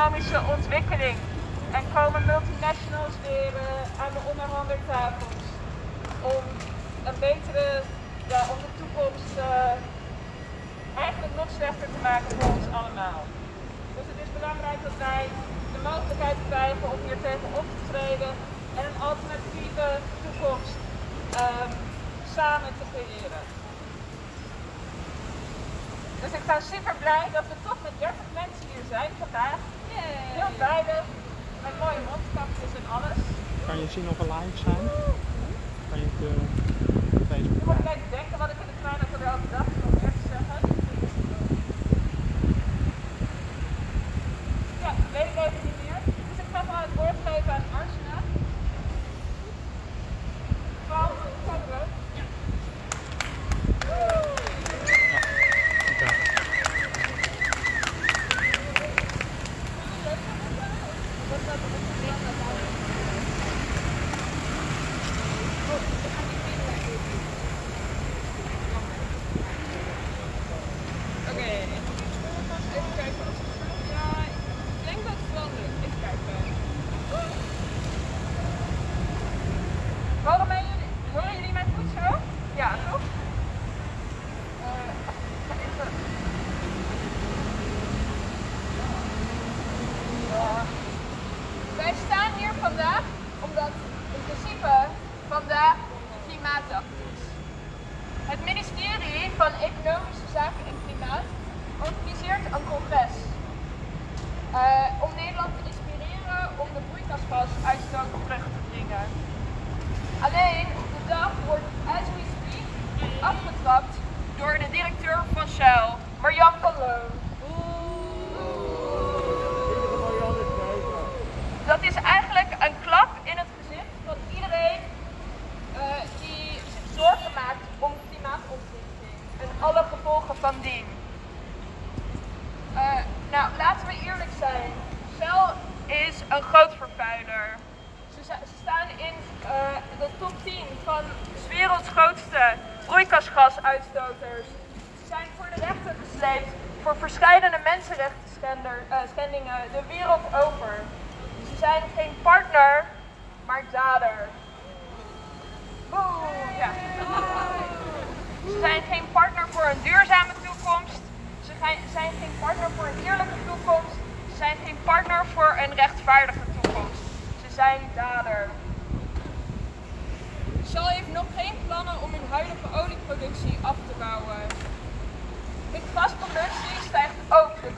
economische ontwikkeling. En komen multinationals weer uh, aan de onderhandeltafels om een betere, ja, om de toekomst uh, eigenlijk nog slechter te maken voor ons allemaal. Dus het is belangrijk dat wij de mogelijkheid krijgen om hier tegen op te treden en een alternatieve toekomst um, samen te creëren. Dus ik ben super blij dat we toch met 30 mensen hier zijn vandaag. Heel beide, met mooie mondkapjes en alles. Kan je zien of we live zijn? Kan je het uh, Facebook Je moet even denken wat ik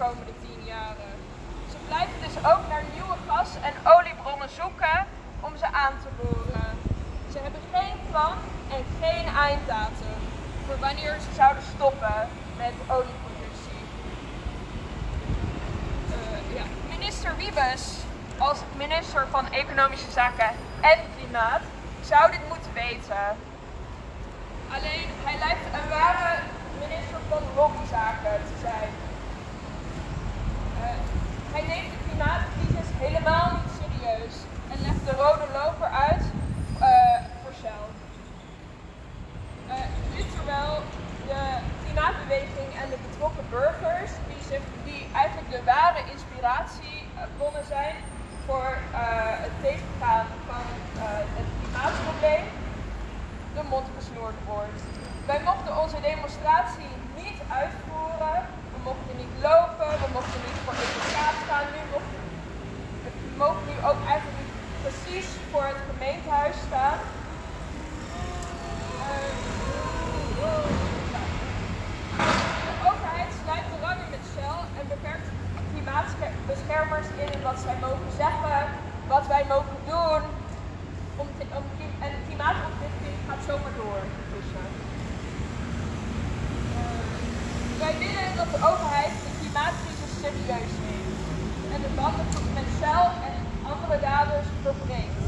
komende 10 jaren. Ze blijven dus ook naar nieuwe gas- en oliebronnen zoeken om ze aan te boren. Ze hebben geen plan en geen einddatum voor wanneer ze zouden stoppen met olieproductie. Uh, ja. Minister Wiebes, als minister van Economische Zaken en Klimaat, zou dit moeten weten. Alleen hij lijkt een ware minister van lobbyzaken te zijn. Hij neemt de klimaatcrisis helemaal niet serieus en legt de rode loper uit uh, voor Shell. Uh, dit terwijl de klimaatbeweging en de betrokken burgers, die, zich, die eigenlijk de ware inspiratiebronnen zijn voor uh, het tegengaan van het klimaatprobleem, de mond gesnoerd wordt. Wij mochten onze demonstratie niet uitvoeren, mochten niet lopen, we mochten niet voor de straat staan, nu mochten, we mogen nu ook eigenlijk niet precies voor het gemeentehuis staan. De overheid sluit belangen met Shell en beperkt klimaatbeschermers in wat zij mogen zeggen, wat wij mogen doen. En de klimaatontwikkeling gaat zomaar door. Dus, wij willen dat de overheid de klimaatcrisis serieus neemt en de banden met Shell en andere daders verbreekt.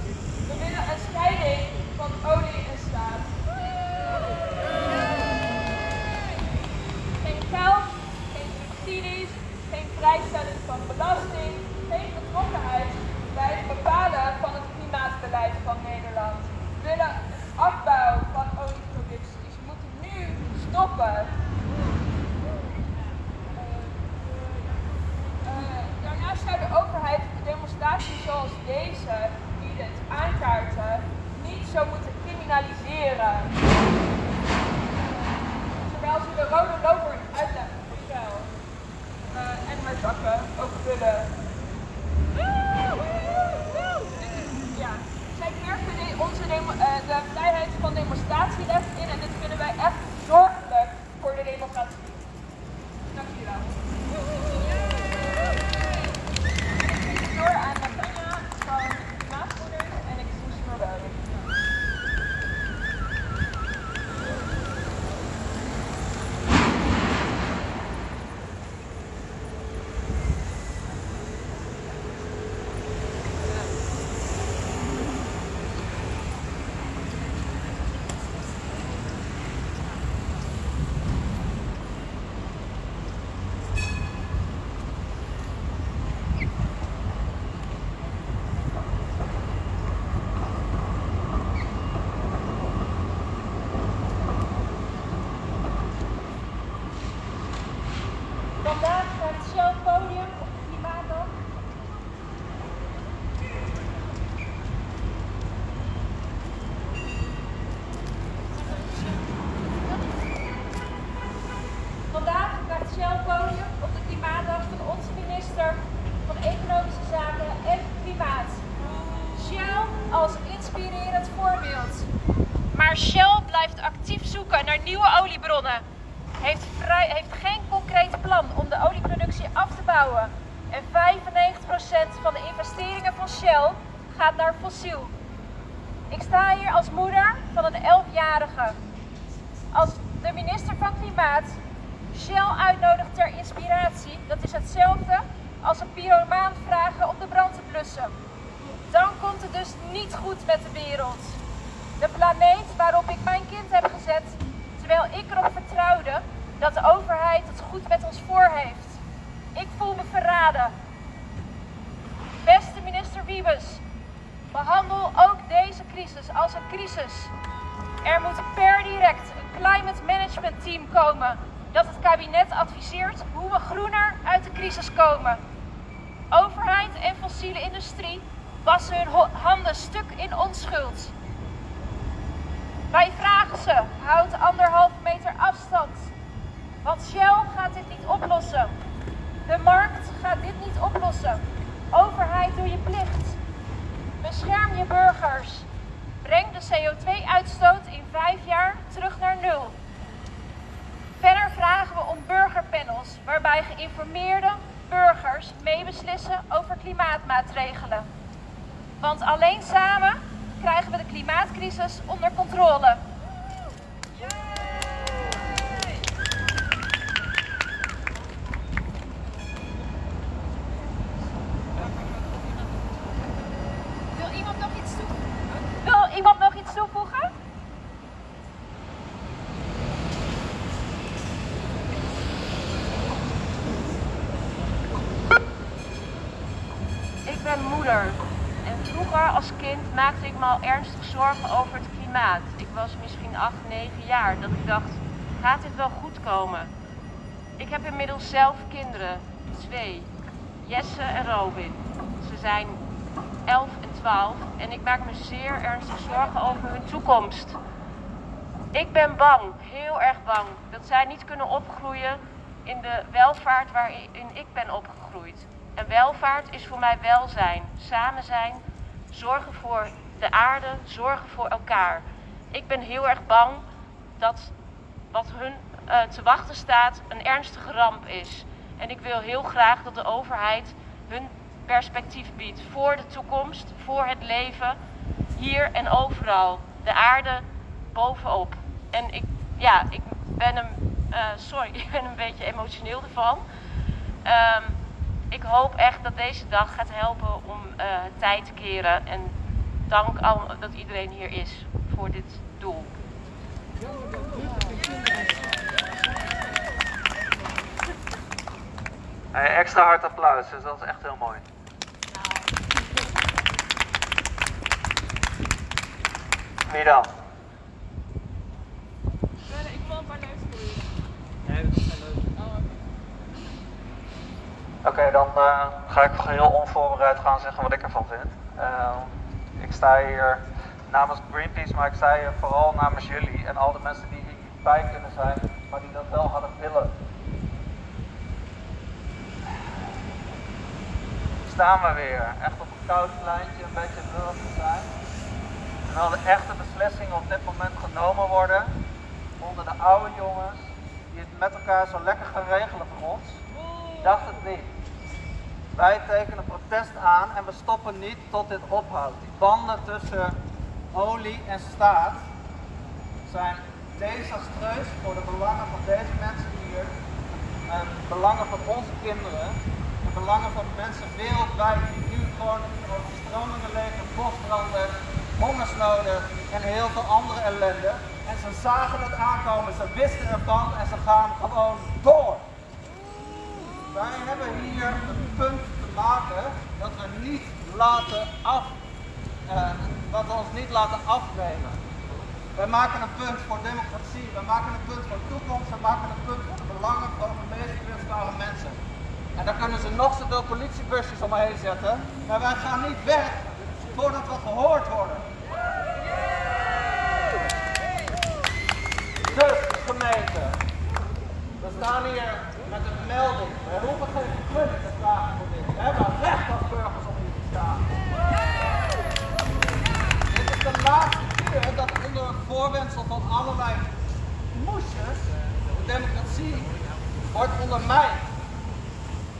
Comme un Breng de CO2-uitstoot in vijf jaar terug naar nul. Verder vragen we om burgerpanels waarbij geïnformeerde burgers meebeslissen over klimaatmaatregelen. Want alleen samen krijgen we de klimaatcrisis onder controle. Wil iemand nog iets toevoegen? Wil iemand nog iets toevoegen? Ik ben moeder en vroeger als ernstig zorgen over het klimaat. Ik was misschien 8, 9 jaar dat ik dacht, gaat dit wel goed komen? Ik heb inmiddels zelf kinderen, twee, Jesse en Robin. Ze zijn 11 en 12 en ik maak me zeer ernstig zorgen over hun toekomst. Ik ben bang, heel erg bang, dat zij niet kunnen opgroeien in de welvaart waarin ik ben opgegroeid. En welvaart is voor mij welzijn, samen zijn, zorgen voor de aarde, zorgen voor elkaar. Ik ben heel erg bang dat wat hun uh, te wachten staat een ernstige ramp is. En ik wil heel graag dat de overheid hun perspectief biedt voor de toekomst, voor het leven, hier en overal. De aarde bovenop. En ik, ja, ik ben een, uh, sorry, ik ben een beetje emotioneel ervan. Um, ik hoop echt dat deze dag gaat helpen om uh, tijd te keren. En dank al dat iedereen hier is voor dit doel. Hey, extra hard applaus, dus dat is echt heel mooi. Wie dan? Ik wil een paar leuke Nee, dat leuk. Oké, okay, dan uh, ga ik heel onvoorbereid gaan zeggen wat ik ervan vind. Uh, ik sta hier namens Greenpeace, maar ik zei het vooral namens jullie en al de mensen die hier niet bij kunnen zijn, maar die dat wel hadden willen. Staan we weer, echt op een koud pleintje, een beetje lullig te zijn. Terwijl de echte beslissingen op dit moment genomen worden onder de oude jongens die het met elkaar zo lekker gaan regelen voor ons. Dacht het niet. Wij tekenen protest aan en we stoppen niet tot dit ophoudt. Die banden tussen olie en staat zijn desastreus voor de belangen van deze mensen hier, en belangen van onze kinderen, de belangen van de mensen wereldwijd die nu gewoon overstromingen leven, bosbranden, hongersnoden en heel veel andere ellende. En ze zagen het aankomen, ze wisten ervan en ze gaan gewoon door. Wij hebben hier een punt te maken dat we niet laten af, uh, dat we ons niet laten afnemen. Wij maken een punt voor democratie, wij maken een punt voor toekomst, wij maken een punt voor de belangen van de meest kwetsbare mensen. En daar kunnen ze nog zoveel politiebusjes omheen zetten, maar wij gaan niet weg voordat we gehoord worden. Dus gemeente, we staan hier met een melding. We hoeven geen te vragen voor dit. We hebben recht als burgers om hier te staan. Dit is de laatste keer dat onder het voorwendsel van allerlei moesjes de democratie wordt ondermijnd.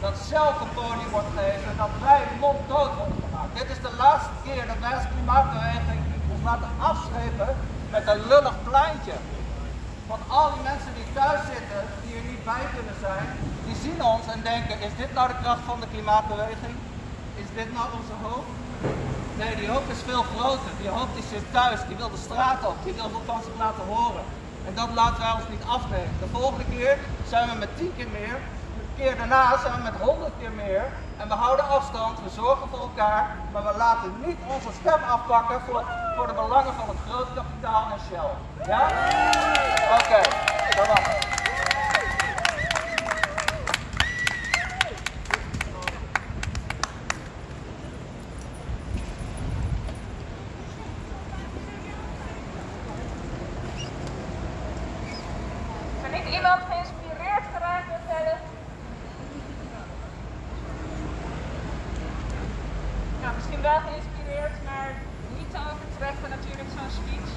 Dat zelf een podium wordt gegeven en dat wij monddood worden gemaakt. Dit is de laatste keer dat wij als klimaatbeweging ons laten afschepen met een lullig pleintje van al die mensen die thuis zitten, die er niet bij kunnen zijn, die zien ons en denken, is dit nou de kracht van de klimaatbeweging? Is dit nou onze hoop? Nee, die hoop is veel groter. Die hoop die zit thuis, die wil de straat op, die wil van zich laten horen. En dat laten wij ons niet afnemen. De volgende keer zijn we met tien keer meer, de keer daarna zijn we met honderd keer meer. En we houden afstand, we zorgen voor elkaar, maar we laten niet onze stem afpakken voor, voor de belangen van het groot kapitaal en Shell. Ja? Oké, okay, dat was het. Misschien wel geïnspireerd, overtreffen natuurlijk zo'n speech.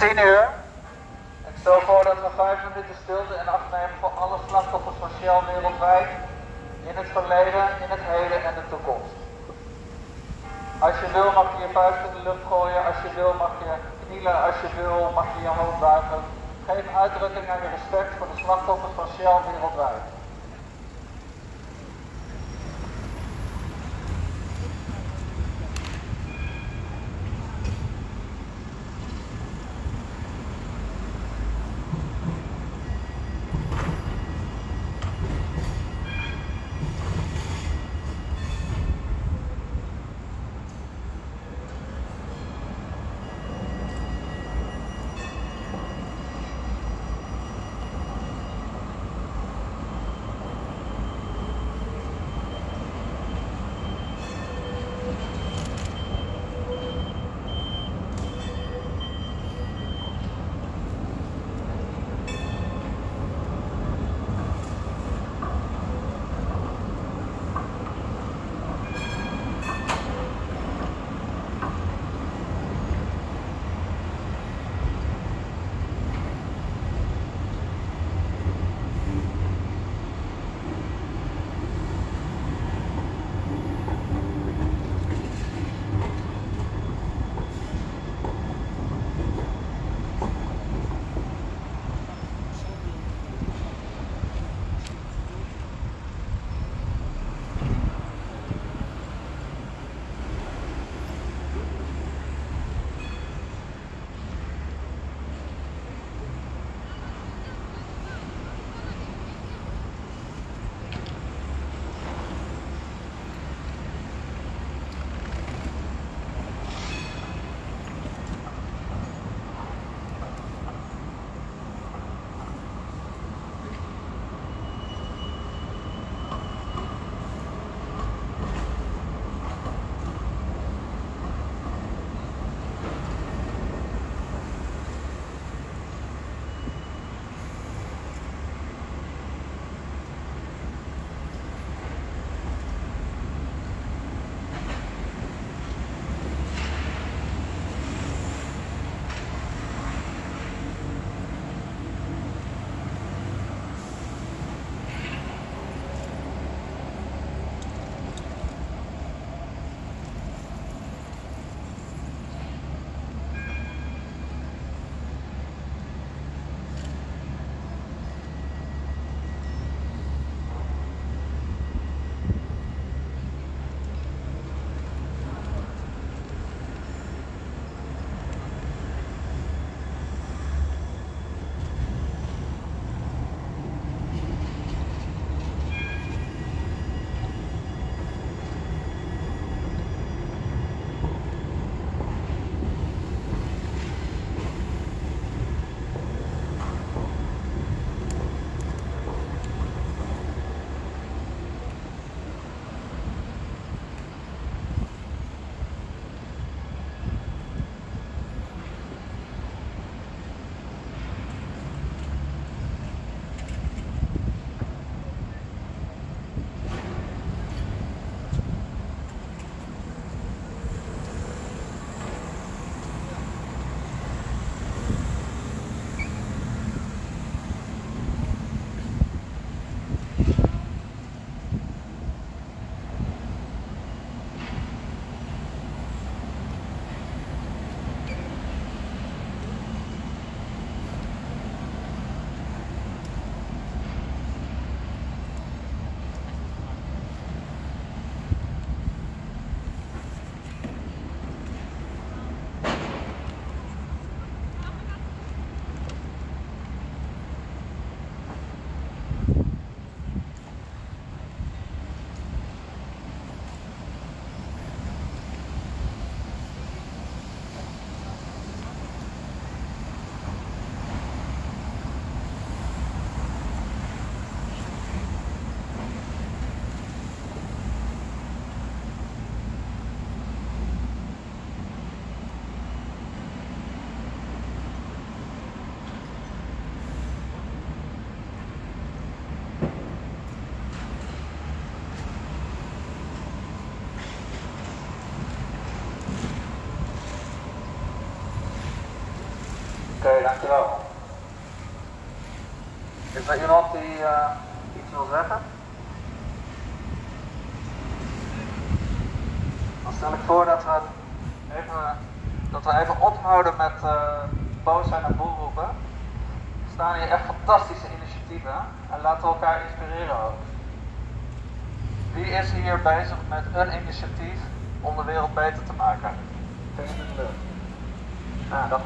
10 uur. Ik stel voor dat we 5 minuten stilte en acht nemen voor alle slachtoffers van Shell wereldwijd. In het verleden, in het heden en de toekomst. Als je wil mag je je vuist in de lucht gooien, als je wil mag je knielen, als je wil mag je je hoofd buigen. Geef uitdrukking aan je respect voor de slachtoffers van Shell wereldwijd. Dankjewel. Is er iemand die uh, iets wil zeggen? Dan stel ik voor dat we even, dat we even ophouden met uh, boos zijn en boel roepen. Er staan hier echt fantastische initiatieven en laten we elkaar inspireren ook. Wie is hier bezig met een initiatief om de wereld beter te maken? Nou, dat.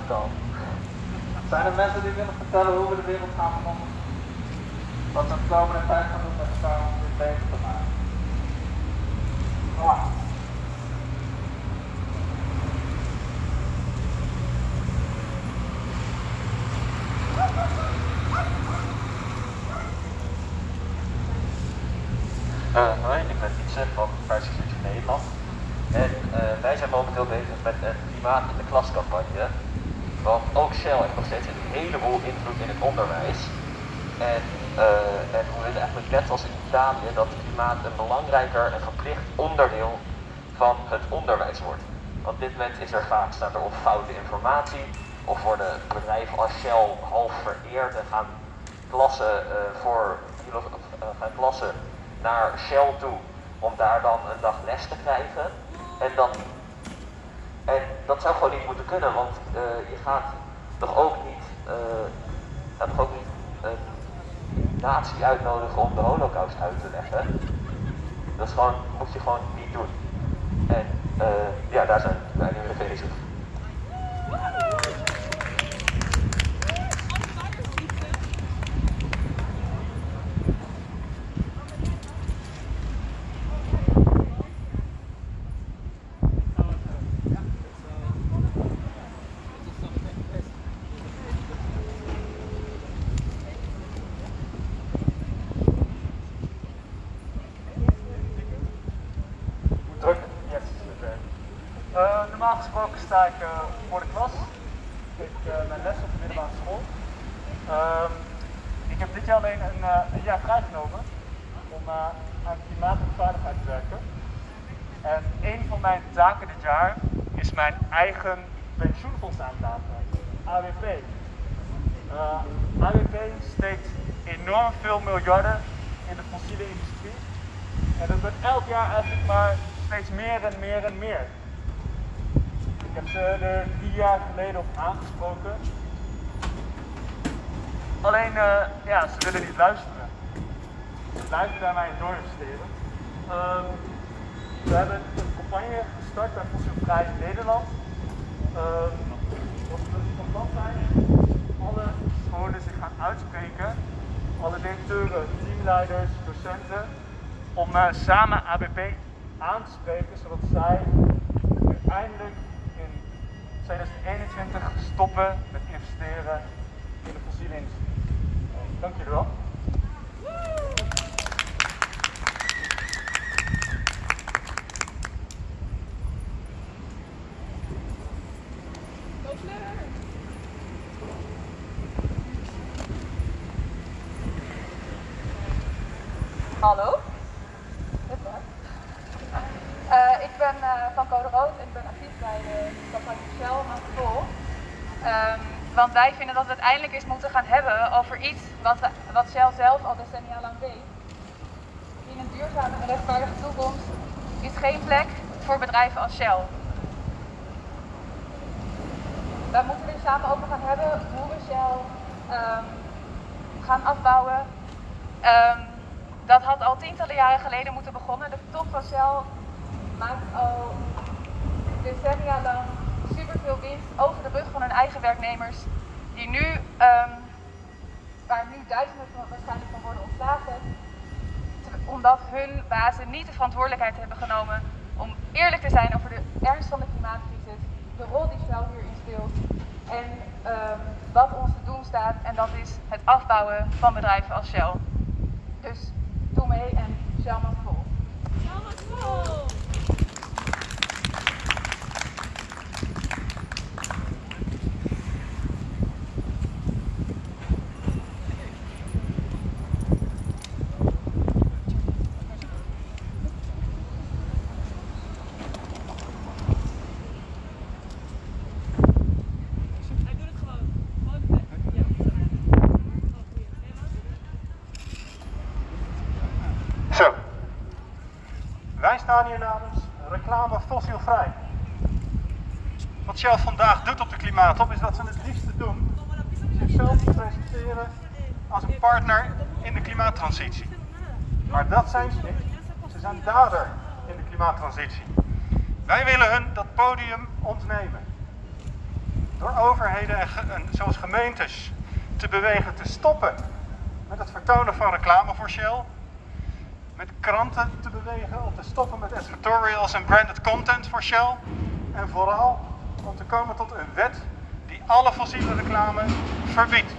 Zijn er mensen die willen vertellen hoe we de wereld gaan veranderen? Wat we de komende tijd gaan doen met elkaar om dit beter te maken? Wow. Uh, hoi, ik ben Wietse van Paarse Nederland. En uh, wij zijn momenteel bezig met een klimaat klascampagne. Want ook Shell heeft nog steeds een heleboel invloed in het onderwijs. En, uh, en we willen eigenlijk net als dat klimaat een belangrijker en verplicht onderdeel van het onderwijs wordt. Want op dit moment is er vaak staat er op foute informatie of worden bedrijven als Shell half vereerd en gaan klassen uh, voor gaan klassen naar Shell toe om daar dan een dag les te krijgen. En, dan, en dat zou gewoon niet moeten kunnen, want uh, je gaat toch ook niet, gaat toch ook niet natie uitnodigen om de holocaust uit te leggen. Dat is gewoon, moet je gewoon niet doen. En uh, ja, daar zijn wij nu mee bezig. Normaal gesproken sta ik uh, voor de klas. Ik geef uh, mijn les op de middelbare school. Um, ik heb dit jaar alleen een, uh, een jaar vrijgenomen om aan klimaat en veiligheid te werken. En een van mijn taken dit jaar is mijn eigen pensioenfonds aandragen, AWP. AWP steekt enorm veel miljarden in de fossiele industrie. En dat wordt elk jaar eigenlijk maar steeds meer en meer en meer. Ik heb ze er drie jaar geleden op aangesproken. Alleen, uh, ja, ze willen niet luisteren. Ze blijven bij mij doorinvesteren. Um, we hebben een campagne gestart bij Fossielvrij Nederland. Um, wat van plan zijn, alle scholen zich gaan uitspreken. Alle directeuren, teamleiders, docenten. Om uh, samen ABP aan te spreken, zodat zij uiteindelijk 2021 stoppen met investeren in de fossiele. Dank jullie wel. Hallo. Uh, ik ben uh, van Code Rood en ik ben actief bij de campagne Shell Vol. Um, want wij vinden dat we het eindelijk eens moeten gaan hebben over iets wat, wat Shell zelf al decennia lang deed. In een duurzame en rechtvaardige toekomst is geen plek voor bedrijven als Shell. Wij moeten er samen over gaan hebben hoe we Shell um, gaan afbouwen. Um, dat had al tientallen jaren geleden moeten begonnen. De top van Shell maakt al decennia lang superveel winst over de rug van hun eigen werknemers. Die nu, um, waar nu duizenden van, waarschijnlijk van worden ontslagen. Omdat hun bazen niet de verantwoordelijkheid hebben genomen om eerlijk te zijn over de ernst van de klimaatcrisis. De rol die Shell hierin speelt. En um, wat ons te doen staat. En dat is het afbouwen van bedrijven als Shell. Dus doe mee en Shell mag vol. Shell mag vol! Shell vandaag doet op de klimaattop is dat ze het liefste doen zichzelf presenteren als een partner in de klimaattransitie. Maar dat zijn ze niet. Ze zijn dader in de klimaattransitie. Wij willen hun dat podium ontnemen. Door overheden en, en zoals gemeentes te bewegen te stoppen met het vertonen van reclame voor Shell. Met kranten te bewegen om te stoppen met advertorials en branded content voor Shell. En vooral om te komen tot een wet die alle fossiele reclame verbiedt.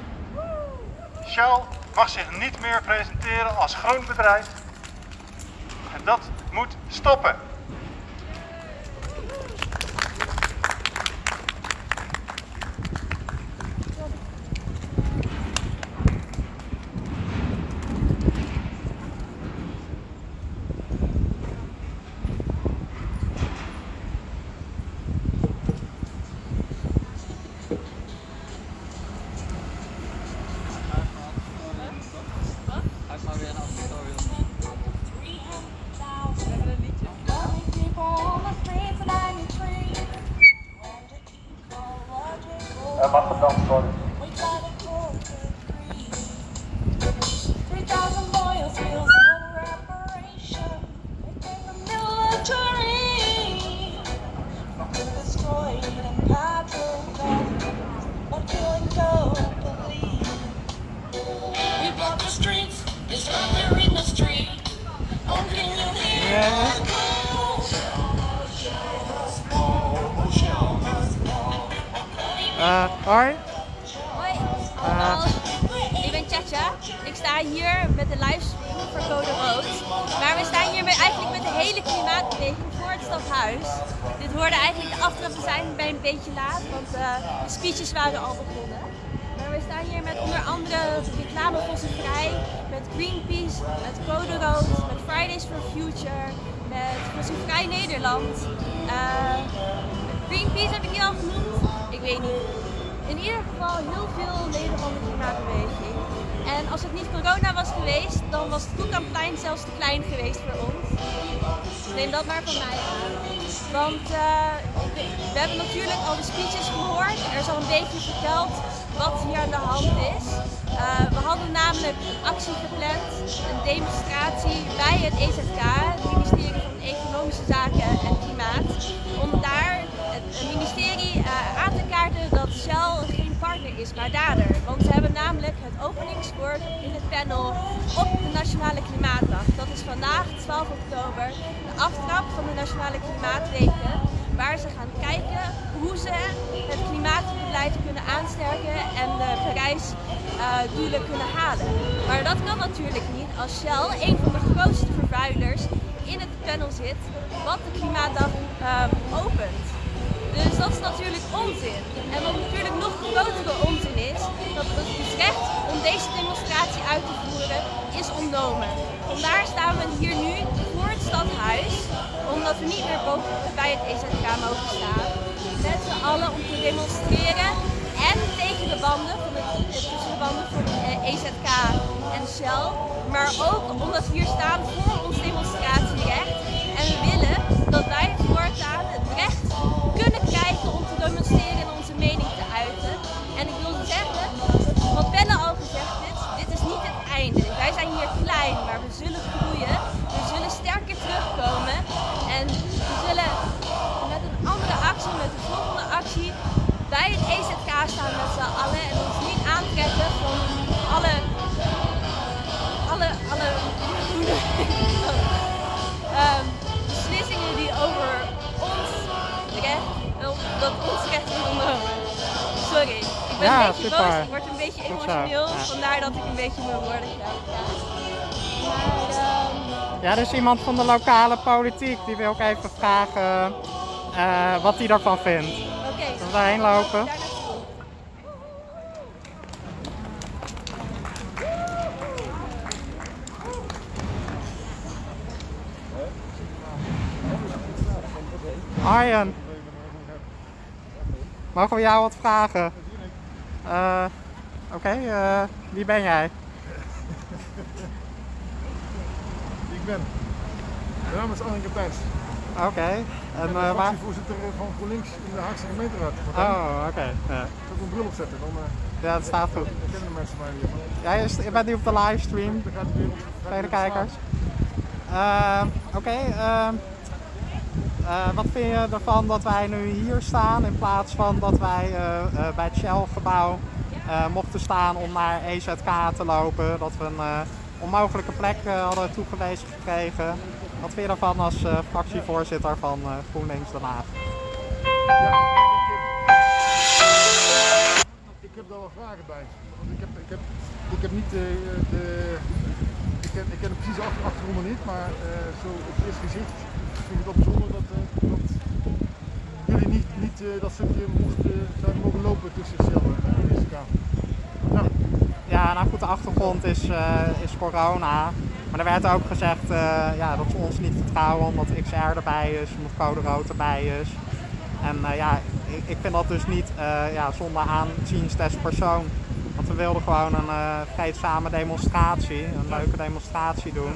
Shell mag zich niet meer presenteren als groen bedrijf. En dat moet stoppen. Ik sta hier met de livestream voor Code Rood. Maar we staan hier met, eigenlijk met de hele klimaatbeweging voor het stadhuis. Dit hoorde eigenlijk de aftrap te zijn bij een beetje laat, want eh, de speeches waren al begonnen. Maar we staan hier met onder andere reclame Vrij, met Greenpeace, met Code Rood, met Fridays for Future, met Vrij Nederland. Eh, Greenpeace heb ik die al genoemd? Ik weet niet. In ieder geval heel veel leden van de klimaatbeweging. Als het niet corona was geweest, dan was het Koekanplein zelfs te klein geweest voor ons. Neem dat maar van mij aan. Want eh, we- hebben natuurlijk al de speeches gehoord. Er is al een beetje verteld wat hier aan de hand is. Eh, we hadden namelijk een actie gepland, een demonstratie bij het EZK, het ministerie van Economische Zaken en Klimaat, om daar het ministerie eh, aan te kaarten dat Shell geen partner is, maar dader. Want ze hebben namelijk het openingswoord in het panel op de Nationale Klimaatdag. Dat is vandaag, 12 oktober, de aftrap van de Nationale Klimaatweken. Waar ze gaan kijken hoe ze het klimaatbeleid kunnen aansterken en de Parijs-doelen kunnen halen. Maar dat kan natuurlijk niet als Shell, een van de grootste vervuilers, in het panel zit wat de Klimaatdag ehm, opent. Dus dat is natuurlijk onzin. En wat natuurlijk nog grotere onzin is, dat het recht om deze demonstratie uit te voeren is ontnomen. Vandaar staan we hier nu voor het stadhuis, omdat we niet meer boven bij het EZK mogen staan. Met z'n allen om te demonstreren en tegen de banden, tussen de banden van eh, EZK en Shell. Maar ook omdat we hier staan voor ons demonstratierecht. Klein, maar we zullen groeien. We zullen sterker terugkomen. En we zullen met een andere actie, met de volgende actie, bij het EZK staan met z'n allen. En ons niet aantrekken van alle, alle, alle ehm, beslissingen die over ons recht, dat ons recht is ontnomen. Sorry, ik ben Ja, een beetje super. boos, ik word een beetje emotioneel, vandaar dat ik een beetje mijn woorden krijg. Ja, er is iemand van de lokale politiek die wil ook even vragen eh, wat hij daarvan vindt. oké. Zullen we daarheen lopen? Arjen. Mogen we jou wat vragen? Eh, Oké, eh, wie ben jij? Ik ben. Mijn naam is Arjen Kapijns. Oké. En Ik ben eh, de waar? fractievoorzitter van GroenLinks in de Haagse gemeenteraad. Oh, oké. Ja. Ik zal mijn bril opzetten, dan eh, ja, het staat goed. kennen de mensen mij weer. Ja, je, bent nu op de livestream. Dan gaat de wereld Vele kijkers. Ehm, Oké, ehm, eh, wat vind je ervan dat wij nu hier staan in plaats van dat wij eh, eh, bij het Shell-gebouw eh, mochten staan om naar EZK te lopen? Dat we een eh, onmogelijke plek eh, hadden toegewezen gekregen. Wat je ervan als eh, fractievoorzitter van eh, GroenLinks Den Haag? Ik heb daar wel vragen bij. Want ik heb, ik heb, ik heb niet de. de ik, ken, ik ken achtergronden niet, maar zo op het eerste gezicht vind ik het wel bijzonder dat, eh, dat jullie niet, niet dat stukje moesten zijn mogen lopen tussen Shell en de. Nou goed, de achtergrond is, eh, is corona. Maar er werd ook gezegd eh, ja, dat ze ons niet vertrouwen omdat XR erbij is, omdat Code Rood erbij is. En eh, ja, ik, ik vind dat dus niet ja, zonder aanziens des persoon. Want we wilden gewoon een eh vreedzame demonstratie, een leuke demonstratie doen.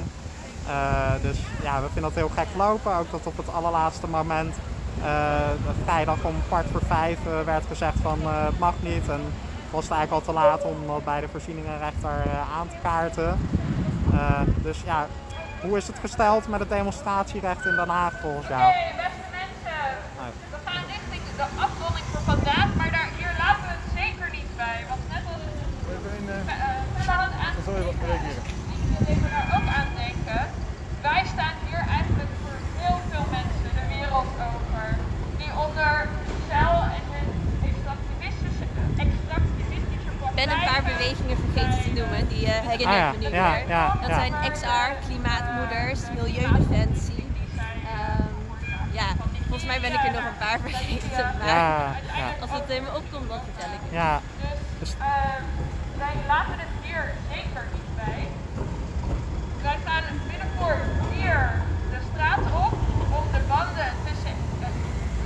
Dus ja, we vinden dat heel gek lopen. Ook dat op het allerlaatste moment, vrijdag om kwart voor vijf, werd gezegd van het mag niet. En was eigenlijk al te laat om dat bij de voorzieningenrechter eh, aan te kaarten. Eh, dus ja, hoe is het gesteld met het demonstratierecht in Den Haag volgens jou? Hey, beste mensen. We gaan richting de afronding voor vandaag, maar daar, hier laten we het zeker niet bij. Want net als Villa had aangegeven, jullie daar ook aan denken. Wij staan hier eigenlijk voor heel veel mensen de wereld over. Die onder Shell en hun extractivistische, extractivistische Ik ben een paar bewegingen vergeten te noemen, Ah ja, ja, dat ja. zijn XR, Klimaatmoeders, Milieudefensie. Ehm, ja, volgens mij ben ik er nog een paar vergeten, maar Ja, ja. als het in me opkomt, dan vertel ik het. Ja, Dus ehm, wij laten het hier zeker niet bij. Wij gaan binnenkort hier de straat op om de banden tussen het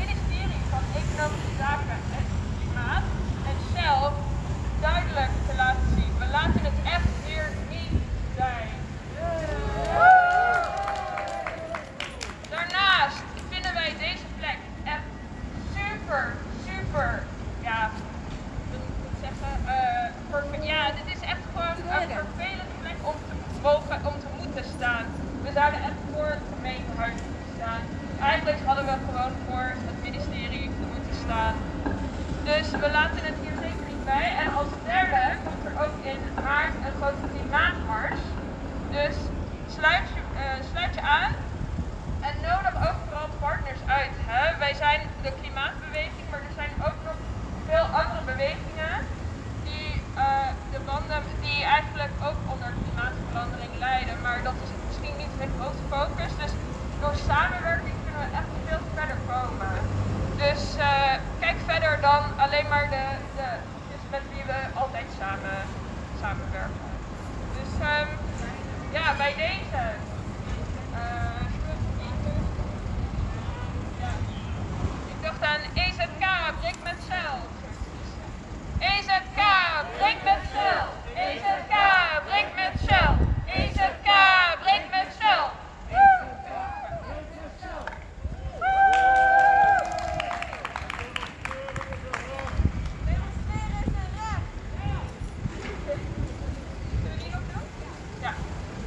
ministerie van Economische Zaken en Klimaat en Shell duidelijk te laten zien. We laten het echt hier niet bij. Daarnaast vinden wij deze plek echt super, super, ja, hoe moet ik het zeggen, eh, verve- ja, dit is echt gewoon een vervelende plek om te mogen, om te moeten staan. We zouden echt voor het gemeentehuis moeten staan. Eigenlijk hadden we gewoon voor het ministerie moeten staan. Dus we laten het hier zeker niet bij. En als derde komt er ook in maart een grote klimaatmars. Dus sluit je, eh, sluit je aan en nodig ook vooral partners uit. Hè? Wij zijn de klimaatbeweging, maar er zijn ook nog veel andere bewegingen die eh, de banden, die eigenlijk ook onder klimaatverandering lijden. Maar dat is misschien niet hun grote focus. Dus door samenwerking kunnen we echt veel verder komen. Dus eh, kijk verder dan alleen maar de, de dus met wie we altijd samen, samenwerken. Dus ehm, ja, bij deze. eh. Ik dacht aan EZK, breek met cel. EZK, breek met cel. EZK, breek met cel. EZK, breek met cel. Ja.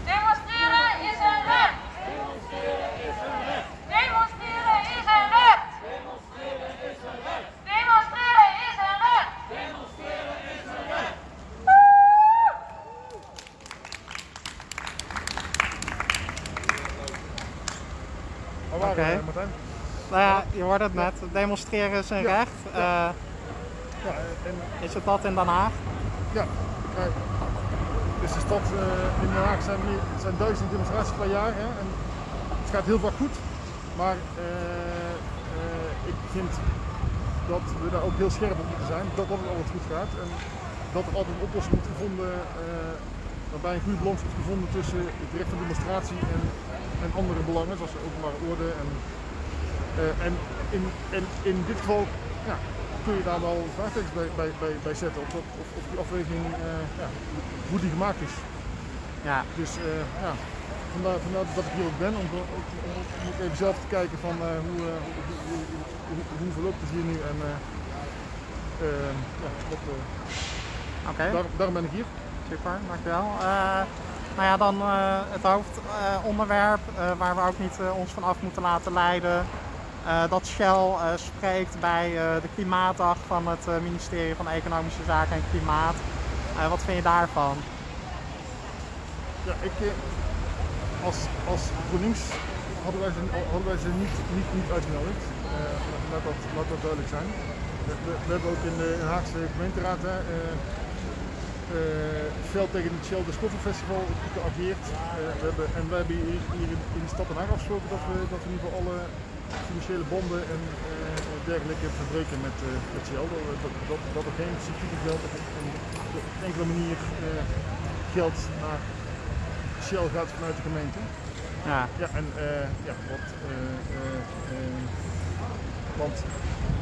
Demonstreren is een recht. Demonstreren is een recht. Demonstreren is een recht. Demonstreren is een recht. Demonstreren is een recht. Waar waren Oké. we, Martijn? nou hoort het net, demonstreren is een Ja, recht. Eh, en is het dat in Den Haag? Ja, kijk. Dus de stad eh, in Den Haag zijn, zijn duizend demonstraties per jaar. Hè, en het gaat heel vaak goed. Maar eh, ik vind dat we daar ook heel scherp op moeten zijn. Dat dat het altijd goed gaat. En dat er altijd een oplossing moet gevonden. waarbij een goede balans wordt gevonden tussen het recht van demonstratie en, en andere belangen, zoals de openbare orde. En, en, in, en in dit geval ja, kun je daar wel vraagtekens bij, bij, bij, bij zetten. Of, dat- of, of die afweging, eh, ja, hoe die gemaakt is. Ja. Dus eh, ja, vandaar, vandaar dat ik hier ook ben, om, om, om, even zelf te kijken van eh, hoe, hoe, hoe, hoe, hoe verloopt het hier nu en ja, dat, Oké. daar, daarom ben ik hier. Super, dankjewel. Nou ja, dan eh, het hoofdonderwerp eh, waar we ook niet ons van af moeten laten leiden. Eh, dat Shell eh, spreekt bij eh, de Klimaatdag van het ministerie van Economische Zaken en Klimaat. Wat vind je daarvan? Ja, ik, als, als GroenLinks hadden wij ze, hadden wij niet, niet, niet uitgenodigd. Laat, dat, laat dat duidelijk zijn. We, we- we hebben ook in de Haagse gemeenteraad hè, eh, fel tegen het Shell Discover Festival geageerd. Eh, we hebben, en wij hebben hier, hier in, de stad Den Haag afgesproken dat we, dat we in ieder geval alle financiële banden en eh, dergelijke verbreken met, met Shell. Dat, dat, dat, dat er geen subsidie geld op, op, enkele manier geld naar Shell gaat vanuit de gemeente. Ja. Ja, en eh, ja, wat, want,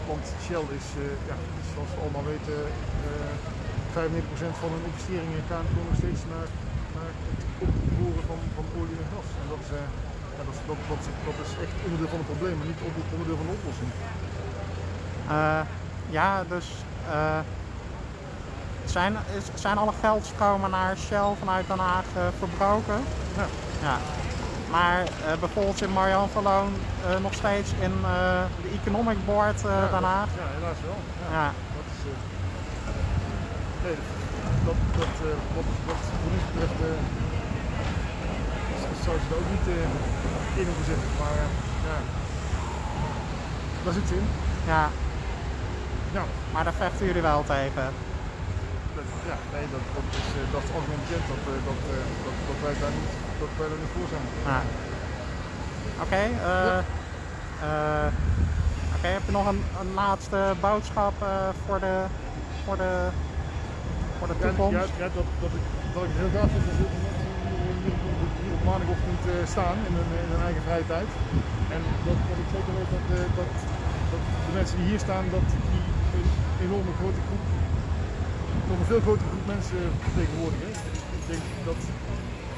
want Shell is, ja, zoals we allemaal weten, 95% van hun investeringen gaan gewoon nog steeds naar, naar het opboren van, van olie en gas. En dat is, eh, ja, dat, is- dat, dat, is- dat is echt onderdeel van het probleem, maar niet onder- onderdeel van de oplossing. Eh, ja, dus eh, zijn, is, zijn alle geldstromen naar Shell vanuit Den Haag eh, verbroken? Ja. ja. Maar bijvoorbeeld in Marianne Verloon nog steeds in de Economic Board Ja, Den Haag. Ja, helaas wel. Ja. Ja. Dat is, nee, dat, dat, eh, wat, wat GroenLinks betreft eh, zou ze er ook niet eh, in hoeven zitten. Maar ja, daar zit ze in. Ja. Ja. Maar daar vechten jullie wel tegen. Dat, ja, nee, dat, dat, is, dat is algemeen bekend dat, dat, dat, dat, wij daar niet, dat wij daar niet voor zijn. Ja. Oké, eh, eh, oké, heb je nog een, een laatste boodschap voor, de, voor, de, Ja, toekomst? Ja, ja, dat, dat, ik, dat ik heel gaaf vind dat mensen hier, op maandagochtend eh, staan in hun, in hun eigen vrije tijd. En dat, dat ik zeker weet dat, eh, dat, dat de mensen die hier staan, dat die een enorme grote groep, nog een veel grotere groep mensen vertegenwoordigen. Ik denk dat,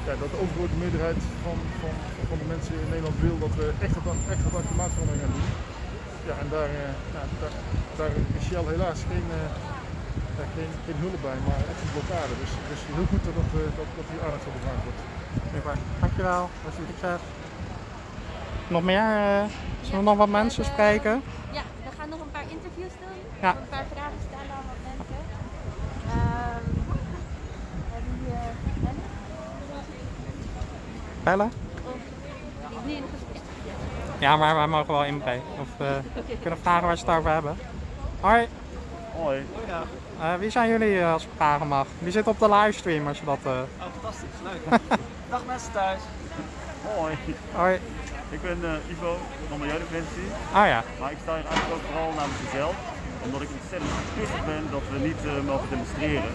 ja, dat de overgrote meerderheid van, van, van de mensen in Nederland wil dat we echt wat aan, echt wat klimaatverandering gaan doen. Ja, en daar, eh, ja, daar, daar is Shell helaas geen, eh, ja, geen, geen hulp bij, maar echt een blokkade. Dus, dus heel goed dat, dat, eh, dat, dat hier aandacht voor gevraagd wordt. Super, dankjewel. Succes. Nog meer? eh, zullen we nog wat mensen spreken? Ja, we gaan nog een paar interviews doen. Ja. Een paar vragen stellen aan wat mensen. Ehm, we hebben hier Bellen. Bellen? Of die nu in een gesprek. Ja, maar wij mogen wel inbreken. Of eh, kunnen vragen waar ze het over hebben. Hoi. Hoi. Eh, wie zijn jullie eh, als ik vragen mag? Wie zit op de livestream als je dat... eh, Oh, fantastisch. Leuk. Dag mensen thuis. Hoi. Hoi. Ik ben eh, Ivo van Milieudefensie. Ah ja. Maar ik sta hier eigenlijk ook vooral namens mezelf. Omdat ik ontzettend pissig ben dat we niet eh, mogen demonstreren.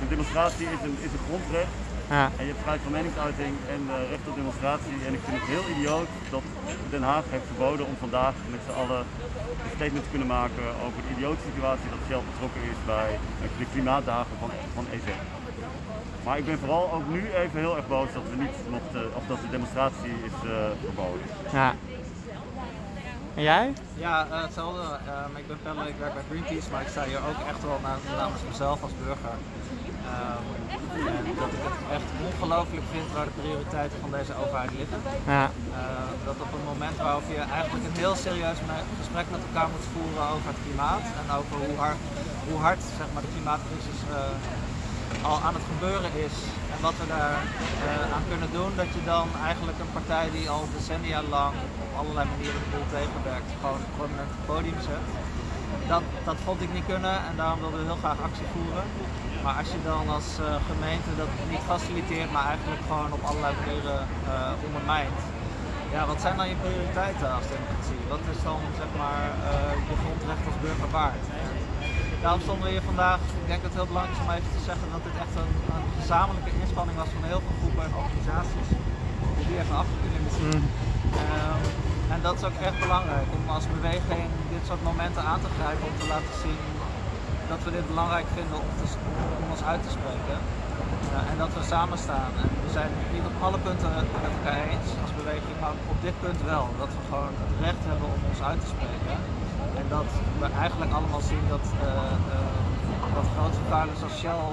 Een demonstratie is een, is een grondrecht. Ja. En je hebt vrijheid van meningsuiting en eh, recht op demonstratie. En ik vind het heel idioot dat Den Haag heeft verboden om vandaag met z'n allen een statement te kunnen maken over de idiote situatie dat Shell betrokken is bij de klimaatdagen van, van EZ. Maar ik ben vooral ook nu even heel erg boos dat we niet mochten, of dat de demonstratie is eh, verboden. Ja. En jij? Ja, eh, hetzelfde. Ehm, ik ben Pelle, ik werk bij Greenpeace, maar ik sta hier ook echt wel na- namens mezelf als burger. Ehm, en dat ik het echt ongelooflijk vind waar de prioriteiten van deze overheid liggen. Ja. Eh, dat op een moment waarop je eigenlijk een heel serieus gesprek met elkaar moet voeren over het klimaat en over hoe hard, hoe hard zeg maar, de klimaatcrisis eh, al aan het gebeuren is en wat we daar eh, aan kunnen doen, dat je dan eigenlijk een partij die al decennia lang op allerlei manieren de boel tegenwerkt, gewoon prominent het podium zet. Dat, dat vond ik niet kunnen en daarom wilden we heel graag actie voeren. Maar als je dan als eh, gemeente dat niet faciliteert, maar eigenlijk gewoon op allerlei manieren eh, ondermijnt. Ja, wat zijn dan je prioriteiten als democratie? Wat is dan zeg maar eh, je grondrecht als burger waard? Daarom stonden we hier vandaag. Ik denk dat het heel belangrijk is om even te zeggen dat dit echt een, een gezamenlijke inspanning was van heel veel groepen en organisaties. Die die even af kunnen zien. En dat is ook echt belangrijk om als beweging dit soort momenten aan te grijpen om te laten zien dat we dit belangrijk vinden om, om ons uit te spreken. Eh, en dat we samen staan. We zijn het niet op alle punten met elkaar eens als beweging, maar op dit punt wel. Dat we gewoon het recht hebben om ons uit te spreken. En dat we eigenlijk allemaal zien dat, eh, eh, dat grote vervuilers als Shell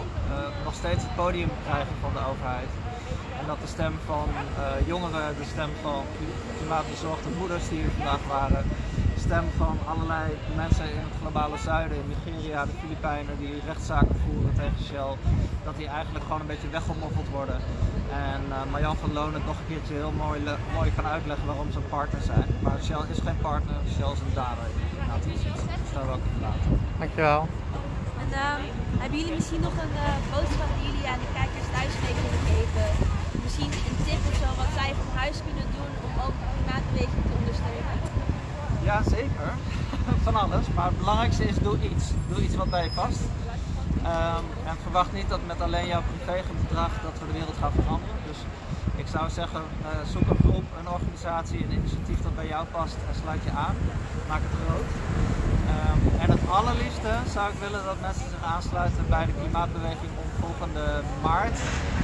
nog steeds het podium krijgen van de overheid. En dat de stem van jongeren, de stem van klimaatbezorgde moeders die hier vandaag waren, stem van allerlei mensen in het globale zuiden, in Nigeria, de Filipijnen die rechtszaken voeren tegen Shell, dat die eigenlijk gewoon een beetje weggemoffeld worden. En eh, Marjan van Loon het nog een keertje heel mooi, mooi kan uitleggen waarom ze een partner zijn. Maar Shell is geen partner, Shell is een dader in de klimaatcrisis. Dus daar wil ik het laten. Dankjewel. En ehm, hebben jullie misschien nog een eh, boodschap die jullie aan de kijkers thuis mee kunnen geven? Misschien een tip of zo wat zij van huis kunnen doen om ook de klimaatbeweging? Ja, zeker. Van alles. Maar het belangrijkste is, doe iets. Doe iets wat bij je past. Ehm, en verwacht niet dat met alleen jouw privégedrag dat we de wereld gaan veranderen. Dus ik zou zeggen, eh, zoek een groep, een organisatie, een initiatief dat bij jou past en sluit je aan. Maak het groot. Ehm, en het allerliefste zou ik willen dat mensen zich aansluiten bij de klimaatbeweging om volgende maart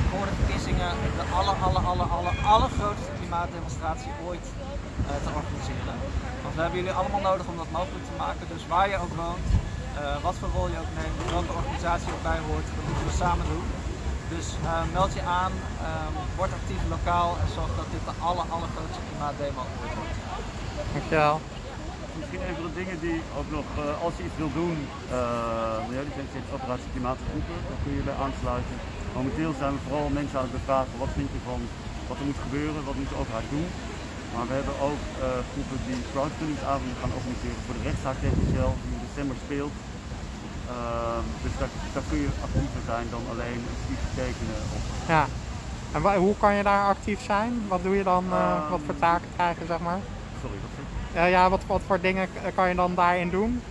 voor de verkiezingen de aller, aller, aller, aller, allergrootste klimaatdemonstratie ooit eh, te organiseren. We hebben jullie allemaal nodig om dat mogelijk te maken. Dus waar je ook woont, eh, wat voor rol je ook neemt, welke organisatie je ook bij hoort, dat moeten we samen doen. Dus eh, meld je aan, ehm, word actief lokaal en zorg dat dit de aller, allergrootste klimaatdemo ooit wordt. Dankjewel. Misschien een van de dingen die ook nog, eh, als je iets wil doen, uh, zijn steeds operatie klimaatgroepen, daar kun je bij aansluiten. Momenteel zijn we vooral mensen aan het bevragen, wat vind je van wat er moet gebeuren, wat moet de overheid doen. Maar we hebben ook eh, groepen die crowdfundingsavonden gaan organiseren voor de rechtszaak tegen Shell, die in december speelt. Ehm, dus daar, daar kun je actiever zijn dan alleen iets tekenen. Of, Ja. En hoe kan je daar actief zijn? Wat doe je dan? eh, Ehm. wat voor taken krijg je, zeg maar? sorry, wat zeg je? Ja, ja wat, wat voor dingen kan je dan daarin doen?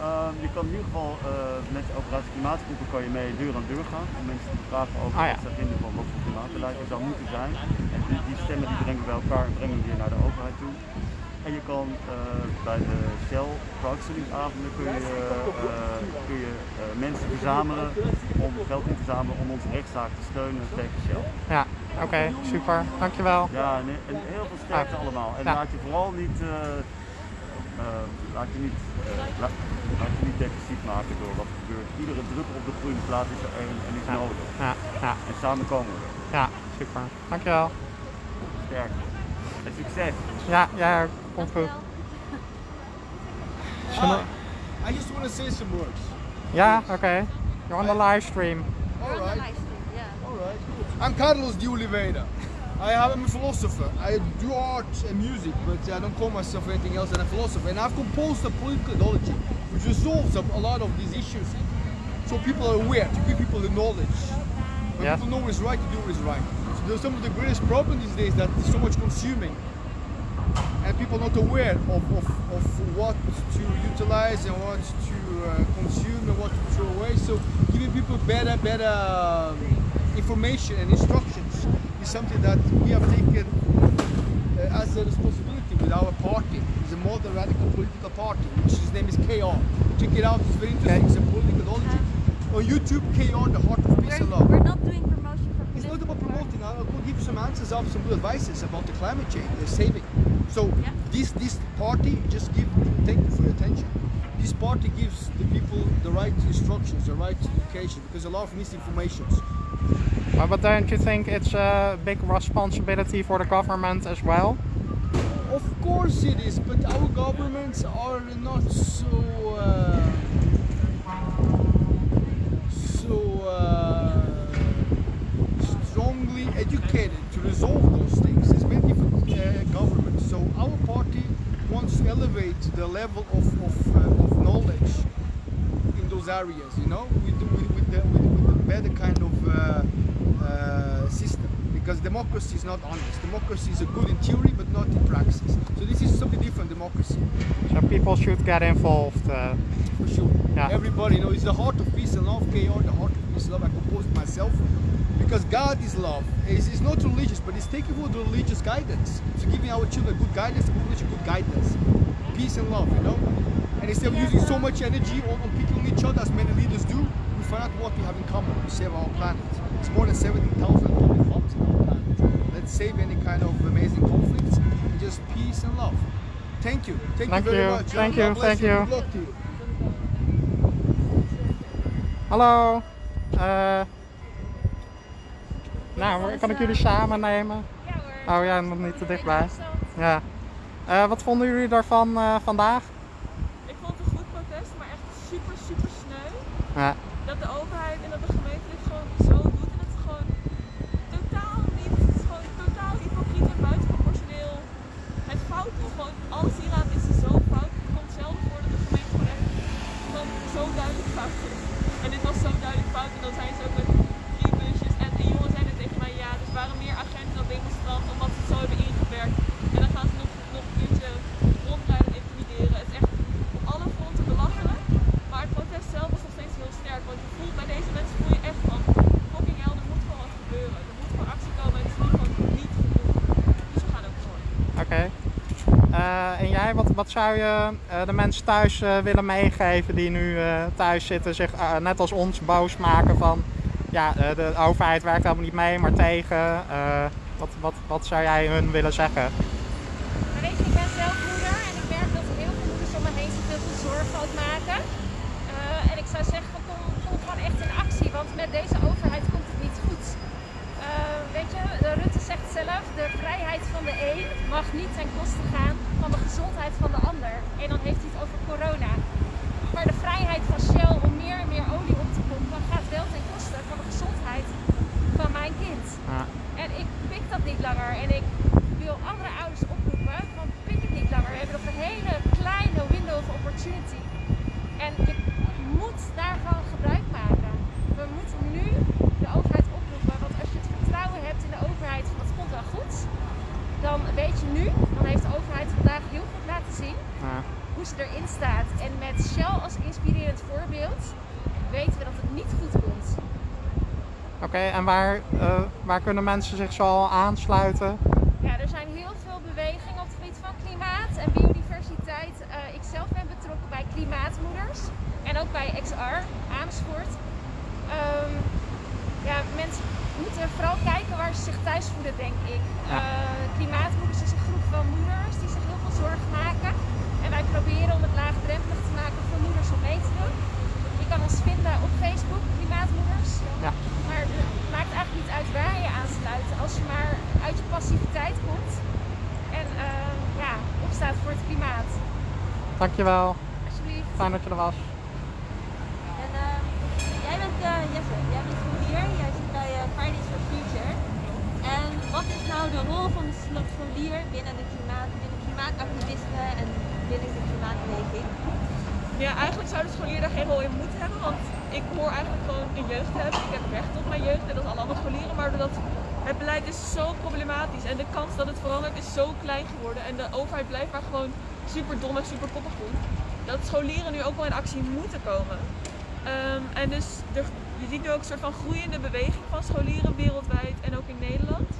Ehm, je kan in ieder geval eh, met de operatie klimaatgroepen kan je mee deur aan deur gaan om mensen te vragen over Ah, ja. wat ze vinden van wat voor klimaatbeleid er zou moeten zijn. En die, die stemmen die brengen we bij elkaar en brengen we weer naar de overheid toe. En je kan eh, bij de Shell crowdfundingsavonden kun je, eh, kun je mensen verzamelen om geld in te zamelen om onze rechtszaak te steunen tegen Shell. Ja, oké, super. Dankjewel. Ja, en, en heel veel sterkte Ah, allemaal. En ja. laat je vooral niet, eh, eh, laat je niet, eh, laat, laat je niet depressief maken door wat er gebeurt. Iedere druppel op de groene plaat is er één en is Ja. nodig. Ja, ja, En samen komen we. ja, super. Dankjewel. Sterk. En succes. Ja, ja, komt goed. Zullen- I just want to say some words. Ja, oké. You're on the live stream. All right. Yeah. All right. I'm Carlos de Oliveira. I am a philosopher. I do art and music, but I don't call myself anything else than a philosopher. And I've composed a political ideology which resolves a, a lot of these issues, so people are aware to give people the knowledge. When Yes. people know what is right, to do what is right. So there's some of the greatest problem these days that so much consuming, and people not aware of, of, of what to utilize and what to uh, consume and what to throw away. So giving people better, better um, information and instructions is something that we have taken uh, as a responsibility with our party. It's a modern radical political party, which his name is KR. Check it out, it's very interesting. It's a political ideology. On YouTube, KR, the heart of peace and love. We're not doing promotion for It's not about promoting. I will give you some answers of some good advices about the climate change, the saving. So this this party just give. Thank you for your attention. This party gives the people the right instructions, the right education, because a lot of misinformations. But, but don't you think it's a big responsibility for the government as well? Of course it is, but our governments are not so uh, so uh, strongly educated to resolve those things. There's many different uh, governments. So our party wants to elevate the level of, of, uh, of knowledge in those areas. You know, with with, with, the, with, with the better kind of uh, system. Because democracy is not honest. Democracy is a good in theory, but not in practice. So this is something different. Democracy. So people should get involved. Uh, for sure. Yeah. Everybody, you know, it's the heart of peace and love, KR, the heart of peace and love. I composed myself because God is love. It's, it's not religious, but it's taking for the religious guidance. So giving our children good guidance, population good guidance. Peace and love, you know? And instead of using so much energy on, on picking each other as many leaders do, we find out what we have in common to save our planet. It's more than 17,000 total homes on the planet. Let's save any kind of amazing conflicts and just peace and love. Thank you. Thank, Thank you very you. much. Thank God you. Thank you. Good luck to you. Hallo. Eh, nou, kan ik jullie samen nemen? Ja hoor. Oh ja, nog niet te dichtbij. Ja. Eh, wat vonden jullie daarvan eh, vandaag? Ik vond het een goed protest, maar echt super, super sneu. Ja. Dat de overheid en dat de gemeente dit gewoon zo doet. En dat is gewoon totaal niet, het is gewoon totaal hypocriet en buitenproportioneel het fout doen. Gewoon alles hieraan is zo fout. Het komt zelden voor dat de gemeente gewoon echt gewoon zo duidelijk fout is. En dit was zo duidelijk fout. En dan zijn ze ook met drie busjes. En de jongens zeiden tegen mij, ja, dus waren meer agenten dan demonstranten omdat ze het zo hebben ingewerkt. En dan gaan ze nog, nog een uurtje rondrijden en intimideren. Het is echt op alle fronten belachelijk. Maar het protest zelf was nog steeds heel sterk. Want je voelt bij deze mensen voel je echt van fucking hell, er moet gewoon wat gebeuren. Er moet gewoon actie komen en het is nu gewoon niet genoeg. Dus we gaan ook door. Oké. Eh, en jij, wat, zou je eh, de mensen thuis eh, willen meegeven die nu eh, thuis zitten, zich net als ons boos maken van ja, de overheid werkt helemaal niet mee, maar tegen. Wat, wat, wat zou jij hun willen zeggen? Maar weet je, ik ben zelf moeder en ik merk dat er heel veel moeders om me heen zich heel veel zorgen ook maken. Eh, en ik zou zeggen, kom, kom gewoon echt in actie, want met deze overheid komt het niet goed. Eh, weet je, de Rutte zegt zelf, de vrijheid van de een mag niet ten koste gaan van de gezondheid van de ander. En dan heeft hij het over corona. Maar de vrijheid van Shell om meer en meer olie op te pompen gaat wel ten koste van de gezondheid van mijn kind. Ja. En ik pik dat niet langer. En ik wil andere ouders oproepen van pik het niet langer. We hebben nog een hele kleine window of opportunity. En je moet daarvan gebruik maken. We moeten nu de overheid oproepen. Want als je het vertrouwen hebt in de overheid van het komt wel goed. Dan weet je nu, dan heeft de overheid vandaag heel goed laten zien Ja. hoe ze erin staat. En met Shell als inspirerend voorbeeld weten we dat het niet goed komt. Oké, en waar, eh, waar kunnen mensen zich zo al aansluiten? Ja, er zijn heel veel bewegingen op het gebied van klimaat en biodiversiteit. Eh, ik zelf ben betrokken bij Klimaatmoeders en ook bij XR Amersfoort. Ehm, ja, mensen moeten vooral kijken waar ze zich thuis voelen, denk ik. Ja. Eh, Klimaatmoeders is een groep van moeders die zich heel veel zorgen maken. En wij proberen om het laagdrempelig te maken voor moeders om mee te doen. Je kan ons vinden op Facebook, Klimaatmoeders. Ja. Maar het maakt eigenlijk niet uit waar je aansluit. Als je maar uit je passiviteit komt en eh, ja, opstaat voor het klimaat. Dankjewel. Alsjeblieft. Fijn dat je er was. En eh, jij bent uh, Jesse, jij bent scholier, jij zit bij eh, Fridays for Future. En wat is nou de rol van de scholier binnen, de klimaat, binnen klimaatactivisme en binnen de klimaatbeweging? Ja, eigenlijk zou de scholier daar geen rol in moeten hebben, want ik hoor eigenlijk gewoon een jeugd hebben. Ik heb recht op mijn jeugd, net als alle andere scholieren, maar doordat het beleid is zo problematisch en de kans dat het verandert is zo klein geworden en de overheid blijft maar gewoon super dom en super koppig doen, dat scholieren nu ook wel in actie moeten komen. Ehm, en dus je ziet nu ook een soort van groeiende beweging van scholieren wereldwijd en ook in Nederland.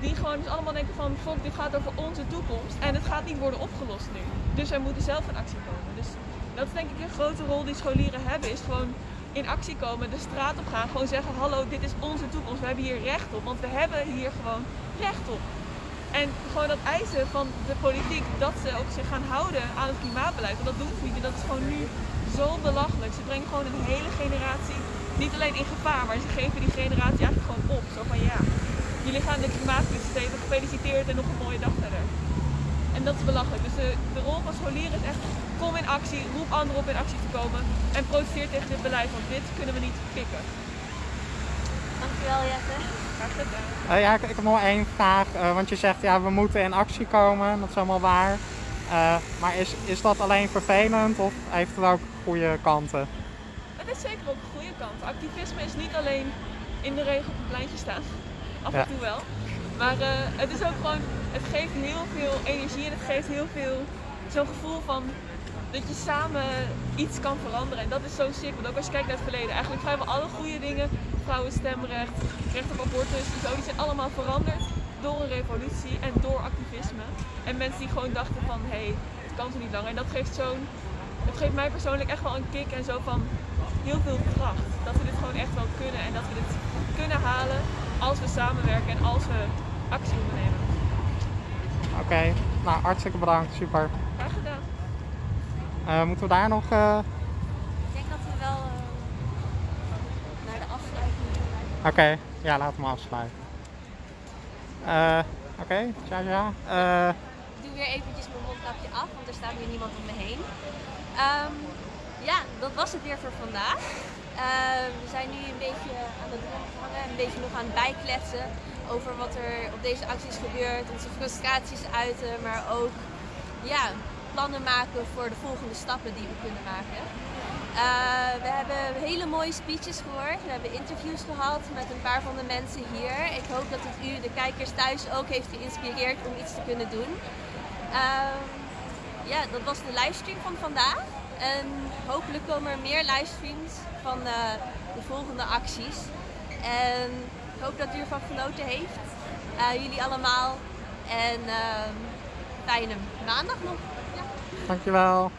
Die gewoon dus allemaal denken van, fuck, dit gaat over onze toekomst en het gaat niet worden opgelost nu. Dus wij moeten zelf in actie komen. Dus dat is denk ik een grote rol die scholieren hebben, is gewoon in actie komen, de straat op gaan, gewoon zeggen, hallo, dit is onze toekomst, we hebben hier recht op, want we hebben hier gewoon recht op. En gewoon dat eisen van de politiek dat ze ook zich gaan houden aan het klimaatbeleid, want dat doen ze niet. En dat is gewoon nu zo belachelijk. Ze brengen gewoon een hele generatie niet alleen in gevaar, maar ze geven die generatie eigenlijk gewoon op. Zo van ja, jullie gaan de klimaatcrisis tegen, gefeliciteerd en nog een mooie dag verder. En dat is belachelijk. Dus de, rol van scholieren is echt, kom in actie, roep anderen op in actie te komen en protesteer tegen dit beleid, want dit kunnen we niet pikken. Dankjewel Jesse. Graag gedaan. Eh, ja, ik, ik heb nog één vraag. eh, want je zegt ja, we moeten in actie komen. Dat is allemaal waar. Eh, maar is, is dat alleen vervelend of heeft het ook goede kanten? Het is zeker ook een goede kant. Activisme is niet alleen in de regen op een pleintje staan. Af en Ja. toe wel. Maar eh, het is ook gewoon, het geeft heel veel energie en het geeft heel veel zo'n gevoel van dat je samen iets kan veranderen. En dat is zo sick, want ook als je kijkt naar het verleden, eigenlijk vrijwel alle goede dingen, vrouwenstemrecht, recht op abortus en zo, die zijn allemaal veranderd door een revolutie en door activisme. En mensen die gewoon dachten van, hé, hey, het kan zo niet langer. En dat geeft zo'n het geeft mij persoonlijk echt wel een kick en zo van heel veel kracht. Dat we dit gewoon echt wel kunnen en dat we dit kunnen halen als we samenwerken en als we actie ondernemen. Oké, nou hartstikke bedankt, super. Graag gedaan. Eh, moeten we daar nog... eh, Ik denk dat we wel eh, naar de afsluiting Oké, ja, we maar afsluiten. Eh, Oké, ja, ja. Eh, Ik doe weer eventjes mijn mondkapje af, want er staat weer niemand om me heen. Ehm, ja, dat was het weer voor vandaag. Ehm, we zijn nu een beetje aan het hangen, een beetje nog aan het bijkletsen over wat er op deze acties gebeurt, onze frustraties uiten, maar ook ja, plannen maken voor de volgende stappen die we kunnen maken. Eh, we hebben hele mooie speeches gehoord. We hebben interviews gehad met een paar van de mensen hier. Ik hoop dat het u, de kijkers thuis, ook heeft geïnspireerd om iets te kunnen doen. Ehm, ja, dat was de livestream van vandaag. En hopelijk komen er meer livestreams van eh, de volgende acties. En ik hoop dat u ervan genoten heeft. Eh, jullie allemaal. En ehm, fijne maandag nog. Ja. dankjewel.